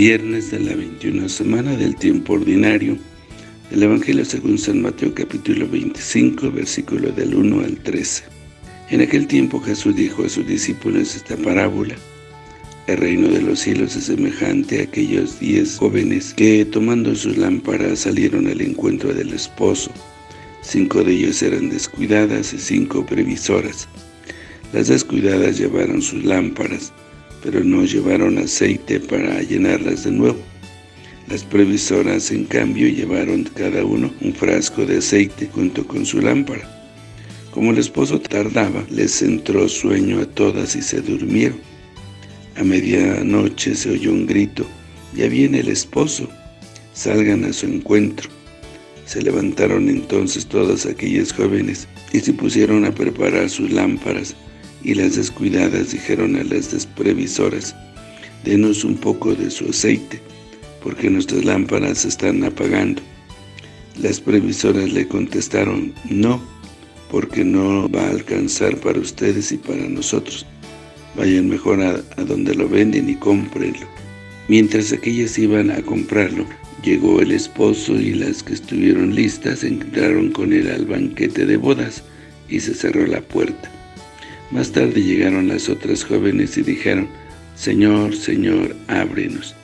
Viernes de la 21 semana del tiempo ordinario del Evangelio según San Mateo capítulo 25, versículo del 1 al 13. En aquel tiempo Jesús dijo a sus discípulos esta parábola. El reino de los cielos es semejante a aquellos diez jóvenes que, tomando sus lámparas, salieron al encuentro del esposo. Cinco de ellos eran descuidadas y cinco previsoras. Las descuidadas llevaron sus lámparas, pero no llevaron aceite para llenarlas de nuevo. Las previsoras, en cambio, llevaron cada uno un frasco de aceite junto con su lámpara. Como el esposo tardaba, les entró sueño a todas y se durmieron. A medianoche se oyó un grito, ya viene el esposo, salgan a su encuentro. Se levantaron entonces todas aquellas jóvenes y se pusieron a preparar sus lámparas, y las descuidadas dijeron a las desprevisoras, denos un poco de su aceite, porque nuestras lámparas se están apagando. Las previsoras le contestaron, no, porque no va a alcanzar para ustedes y para nosotros. Vayan mejor a, donde lo venden y cómprenlo. Mientras aquellas iban a comprarlo, llegó el esposo y las que estuvieron listas entraron con él al banquete de bodas y se cerró la puerta. Más tarde llegaron las otras jóvenes y dijeron, Señor, Señor, ábrenos.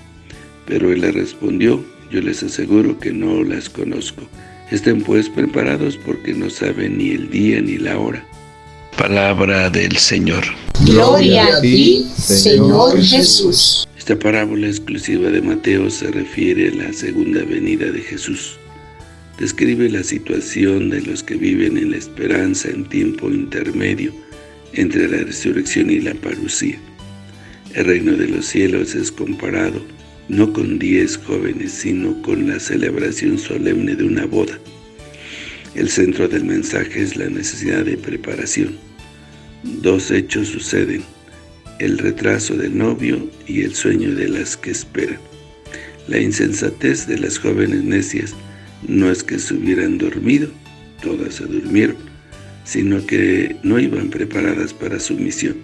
Pero él les respondió, yo les aseguro que no las conozco. Estén pues preparados porque no saben ni el día ni la hora. Palabra del Señor. Gloria a ti, Señor Jesús. Esta parábola exclusiva de Mateo se refiere a la segunda venida de Jesús. Describe la situación de los que viven en la esperanza en tiempo intermedio entre la resurrección y la parucía. El reino de los cielos es comparado no con diez jóvenes, sino con la celebración solemne de una boda. El centro del mensaje es la necesidad de preparación. Dos hechos suceden, el retraso del novio y el sueño de las que esperan. La insensatez de las jóvenes necias no es que se hubieran dormido, todas se durmieron, sino que no iban preparadas para su misión.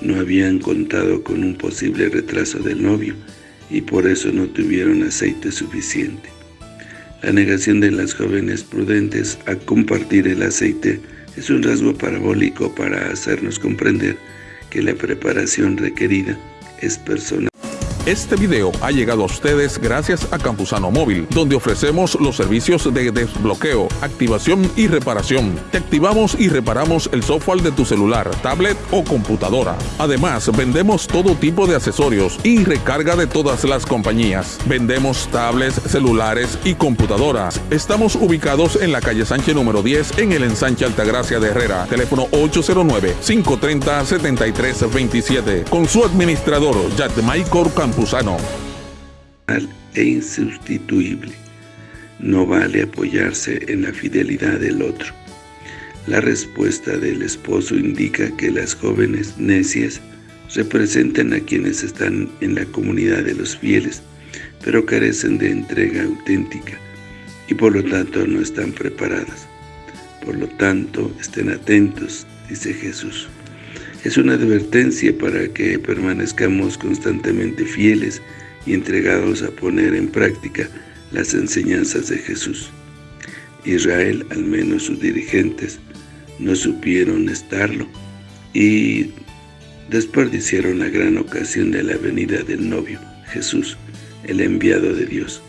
No habían contado con un posible retraso del novio y por eso no tuvieron aceite suficiente. La negación de las jóvenes prudentes a compartir el aceite es un rasgo parabólico para hacernos comprender que la preparación requerida es personal. Este video ha llegado a ustedes gracias a Campusano Móvil, donde ofrecemos los servicios de desbloqueo, activación y reparación. Te activamos y reparamos el software de tu celular, tablet o computadora. Además, vendemos todo tipo de accesorios y recarga de todas las compañías. Vendemos tablets, celulares y computadoras. Estamos ubicados en la calle Sánchez número 10 en el ensanche Altagracia de Herrera. Teléfono 809-530-7327. Con su administrador, Jack Michael Campos e insustituible. No vale apoyarse en la fidelidad del otro. La respuesta del esposo indica que las jóvenes necias representan a quienes están en la comunidad de los fieles, pero carecen de entrega auténtica y por lo tanto no están preparadas. Por lo tanto, estén atentos, dice Jesús. Es una advertencia para que permanezcamos constantemente fieles y entregados a poner en práctica las enseñanzas de Jesús. Israel, al menos sus dirigentes, no supieron estarlo y desperdiciaron la gran ocasión de la venida del novio, Jesús, el enviado de Dios,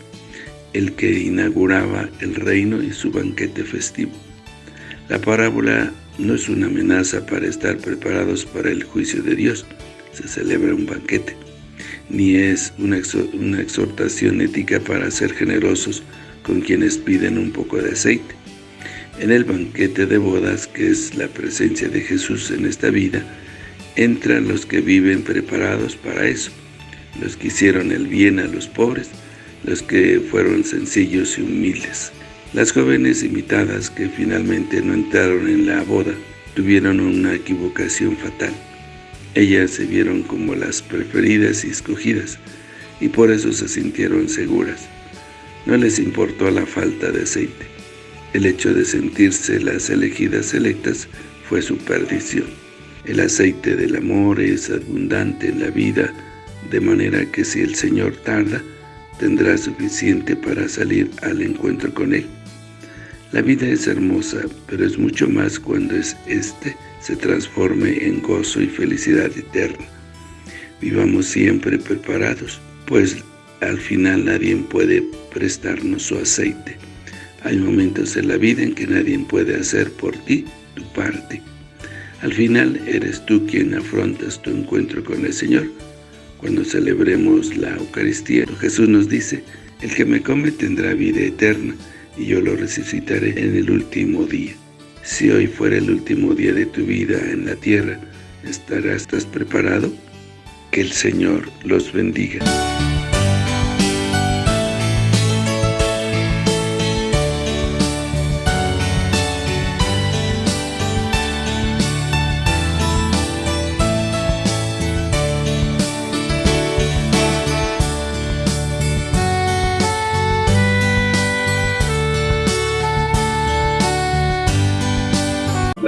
el que inauguraba el reino y su banquete festivo. La parábola no es una amenaza para estar preparados para el juicio de Dios, se celebra un banquete, ni es una, exhortación ética para ser generosos con quienes piden un poco de aceite. En el banquete de bodas, que es la presencia de Jesús en esta vida, entran los que viven preparados para eso, los que hicieron el bien a los pobres, los que fueron sencillos y humildes. Las jóvenes invitadas que finalmente no entraron en la boda tuvieron una equivocación fatal. Ellas se vieron como las preferidas y escogidas, y por eso se sintieron seguras. No les importó la falta de aceite. El hecho de sentirse las elegidas selectas fue su perdición. El aceite del amor es abundante en la vida de manera que si el Señor tarda, tendrá suficiente para salir al encuentro con Él. La vida es hermosa, pero es mucho más cuando es este se transforme en gozo y felicidad eterna. Vivamos siempre preparados, pues al final nadie puede prestarnos su aceite. Hay momentos en la vida en que nadie puede hacer por ti tu parte. Al final eres tú quien afrontas tu encuentro con el Señor. Cuando celebremos la Eucaristía, Jesús nos dice, el que me come tendrá vida eterna, y yo lo resucitaré en el último día. Si hoy fuera el último día de tu vida en la tierra, ¿estarás preparado? Que el Señor los bendiga.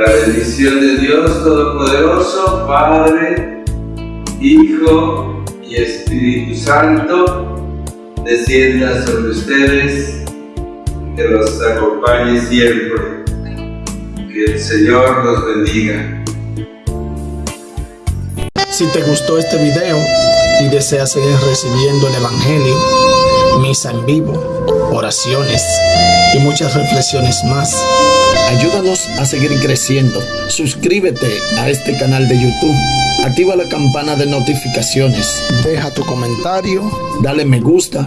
La bendición de Dios Todopoderoso, Padre, Hijo y Espíritu Santo, descienda sobre ustedes, que los acompañe siempre. Que el Señor los bendiga. Si te gustó este video y deseas seguir recibiendo el Evangelio, misa en vivo, oraciones y muchas reflexiones más, Ayúdanos a seguir creciendo. Suscríbete a este canal de YouTube. Activa la campana de notificaciones. Deja tu comentario. Dale me gusta.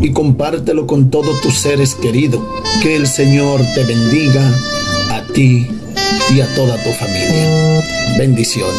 Y compártelo con todos tus seres queridos. Que el Señor te bendiga a ti y a toda tu familia. Bendiciones.